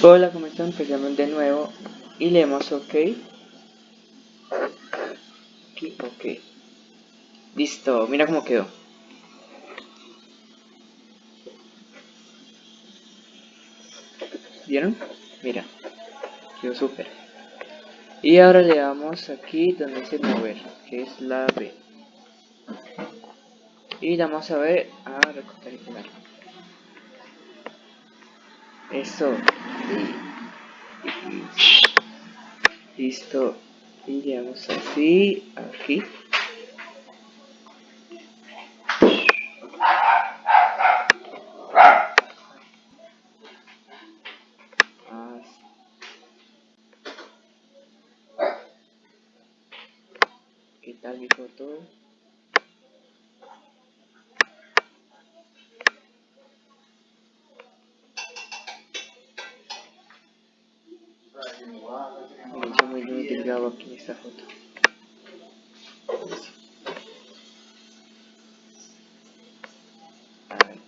Hola, ¿cómo están? Empezamos de nuevo y leemos OK. Aquí, OK. Listo, mira cómo quedó. ¿Vieron? Mira, quedó súper. Y ahora le damos aquí donde dice mover, que es la B. Y vamos a ver a recortar y pegar. Eso. Listo. Y le damos así, aquí. ¿Qué tal mi foto? Me hizo muy bien delgado aquí esta foto. A ver.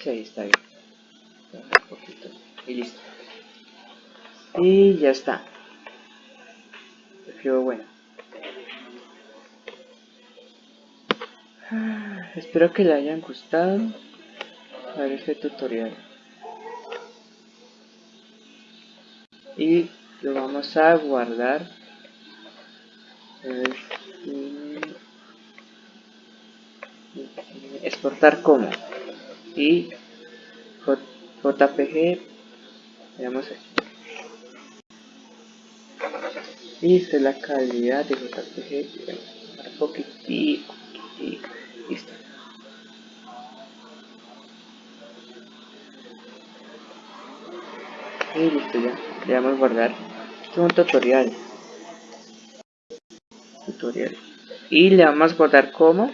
Sí, está bien. Un poquito. Y listo. Y ya está. Quedó bueno. Espero que le hayan gustado a ver este tutorial. Y lo vamos a guardar. Exportar como. Y JPG. Veamos aquí. Es la calidad de JPG. Un poquitito. Listo. Y listo ya. Le damos a guardar. Este es un tutorial. Tutorial. Y le vamos a guardar como.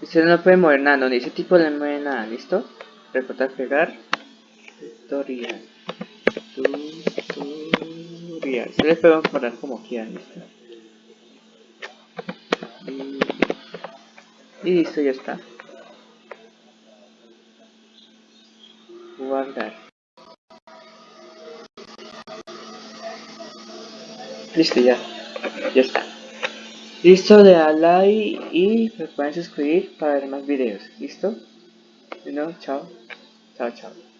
Usted no puede mover nada, no ese tipo no mueve nada, ¿listo? recortar pegar tutorial tutorial se les puede poner como quieran y, y listo ya está. Guardar. Listo ya. Ya está. Listo le da like y me pueden suscribir para ver más videos. Listo no chao. Ciao ciao.